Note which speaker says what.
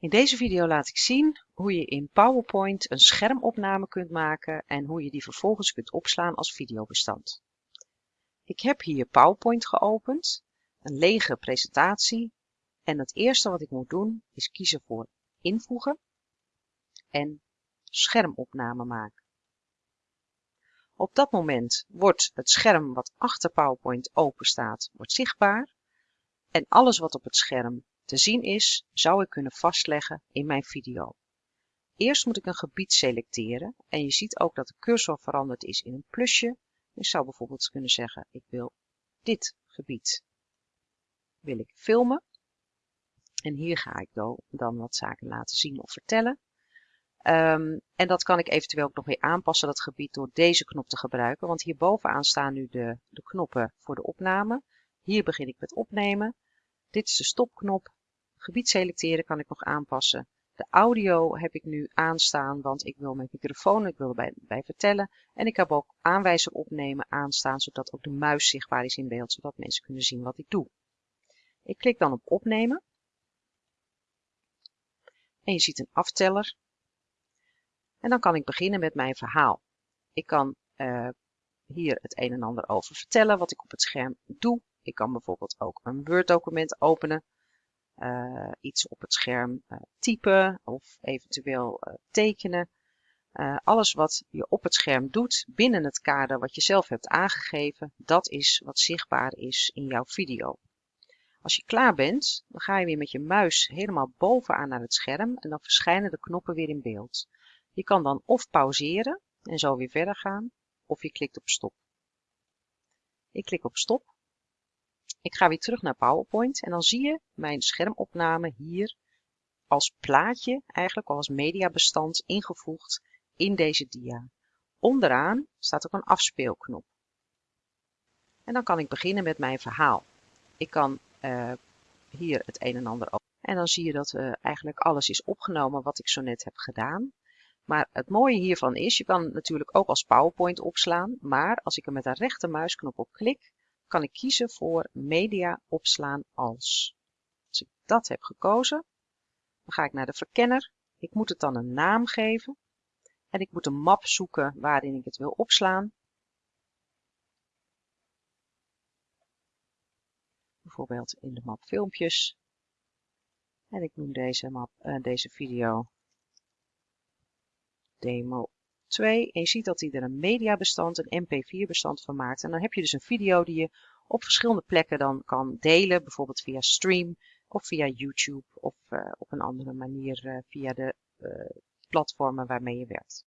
Speaker 1: In deze video laat ik zien hoe je in PowerPoint een schermopname kunt maken en hoe je die vervolgens kunt opslaan als videobestand. Ik heb hier PowerPoint geopend, een lege presentatie en het eerste wat ik moet doen is kiezen voor invoegen en schermopname maken. Op dat moment wordt het scherm wat achter PowerPoint open staat, wordt zichtbaar en alles wat op het scherm te zien is, zou ik kunnen vastleggen in mijn video. Eerst moet ik een gebied selecteren en je ziet ook dat de cursor veranderd is in een plusje. Ik zou bijvoorbeeld kunnen zeggen, ik wil dit gebied wil ik filmen. En hier ga ik dan wat zaken laten zien of vertellen. Um, en dat kan ik eventueel ook nog weer aanpassen, dat gebied, door deze knop te gebruiken. Want hier bovenaan staan nu de, de knoppen voor de opname. Hier begin ik met opnemen. Dit is de stopknop. Gebied selecteren kan ik nog aanpassen. De audio heb ik nu aanstaan, want ik wil mijn microfoon, ik wil erbij bij vertellen. En ik heb ook aanwijzer opnemen aanstaan, zodat ook de muis zichtbaar is in beeld, zodat mensen kunnen zien wat ik doe. Ik klik dan op opnemen. En je ziet een afteller. En dan kan ik beginnen met mijn verhaal. Ik kan uh, hier het een en ander over vertellen, wat ik op het scherm doe. Ik kan bijvoorbeeld ook een Word document openen uh, iets op het scherm uh, typen of eventueel uh, tekenen. alles wat je op het scherm doet binnen het kader wat je zelf hebt aangegeven, dat is wat zichtbaar is in jouw video. Als je klaar bent, dan ga je weer met je muis helemaal bovenaan naar het scherm en dan verschijnen de knoppen weer in beeld. Je kan dan of pauzeren en zo weer verder gaan, of je klikt op stop. Ik klik op stop ik ga weer terug naar PowerPoint en dan zie je mijn schermopname hier als plaatje, eigenlijk als mediabestand ingevoegd in deze dia. Onderaan staat ook een afspeelknop. En dan kan ik beginnen met mijn verhaal. Ik kan uh, hier het een en ander openen. En dan zie je dat uh, eigenlijk alles is opgenomen wat ik zo net heb gedaan. Maar het mooie hiervan is, je kan natuurlijk ook als PowerPoint opslaan. Maar als ik er met de rechtermuisknop op klik, kan ik kiezen voor media opslaan als. Als ik dat heb gekozen, dan ga ik naar de verkenner. Ik moet het dan een naam geven. En ik moet een map zoeken waarin ik het wil opslaan. Bijvoorbeeld in de map filmpjes. En ik noem deze, map, uh, deze video demo 2. En je ziet dat hij er een mediabestand, een mp4 bestand van maakt. En dan heb je dus een video die je op verschillende plekken dan kan delen. Bijvoorbeeld via stream of via YouTube of uh, op een andere manier uh, via de uh, platformen waarmee je werkt.